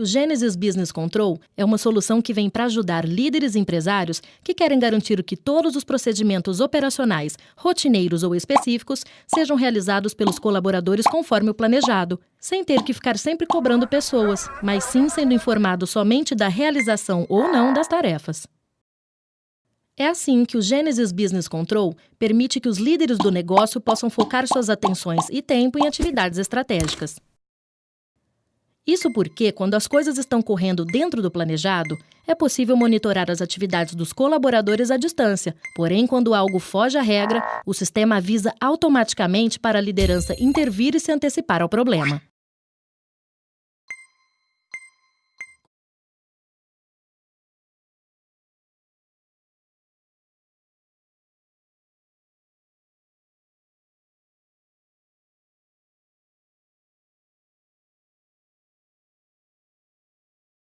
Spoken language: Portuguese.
O Genesis Business Control é uma solução que vem para ajudar líderes empresários que querem garantir que todos os procedimentos operacionais, rotineiros ou específicos, sejam realizados pelos colaboradores conforme o planejado, sem ter que ficar sempre cobrando pessoas, mas sim sendo informado somente da realização ou não das tarefas. É assim que o Genesis Business Control permite que os líderes do negócio possam focar suas atenções e tempo em atividades estratégicas. Isso porque, quando as coisas estão correndo dentro do planejado, é possível monitorar as atividades dos colaboradores à distância. Porém, quando algo foge à regra, o sistema avisa automaticamente para a liderança intervir e se antecipar ao problema.